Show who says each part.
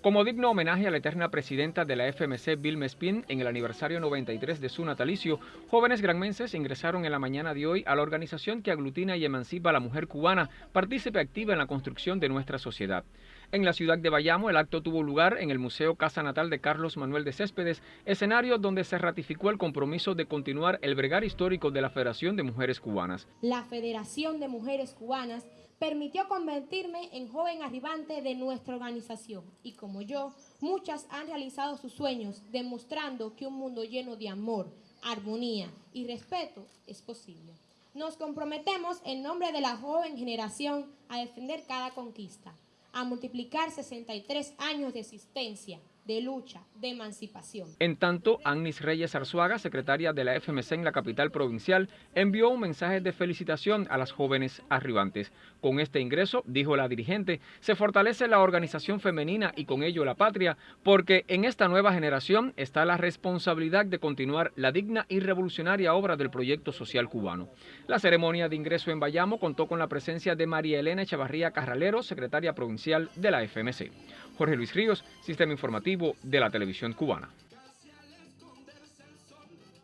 Speaker 1: Como digno homenaje a la eterna presidenta de la FMC, Bill Mespin, en el aniversario 93 de su natalicio, jóvenes granmenses ingresaron en la mañana de hoy a la organización que aglutina y emancipa a la mujer cubana, partícipe activa en la construcción de nuestra sociedad. En la ciudad de Bayamo, el acto tuvo lugar en el Museo Casa Natal de Carlos Manuel de Céspedes, escenario donde se ratificó el compromiso de continuar el bregar histórico de la Federación de Mujeres Cubanas.
Speaker 2: La Federación de Mujeres Cubanas permitió convertirme en joven arribante de nuestra organización y como yo, muchas han realizado sus sueños demostrando que un mundo lleno de amor, armonía y respeto es posible. Nos comprometemos en nombre de la joven generación a defender cada conquista, a multiplicar 63 años de existencia, de lucha, de emancipación.
Speaker 1: En tanto, Agnis Reyes Arzuaga, secretaria de la FMC en la capital provincial, envió un mensaje de felicitación a las jóvenes arribantes. Con este ingreso, dijo la dirigente, se fortalece la organización femenina y con ello la patria, porque en esta nueva generación está la responsabilidad de continuar la digna y revolucionaria obra del proyecto social cubano. La ceremonia de ingreso en Bayamo contó con la presencia de María Elena Echevarría Carralero, secretaria provincial de la FMC. Jorge Luis Ríos, Sistema Informativo de la Televisión Cubana.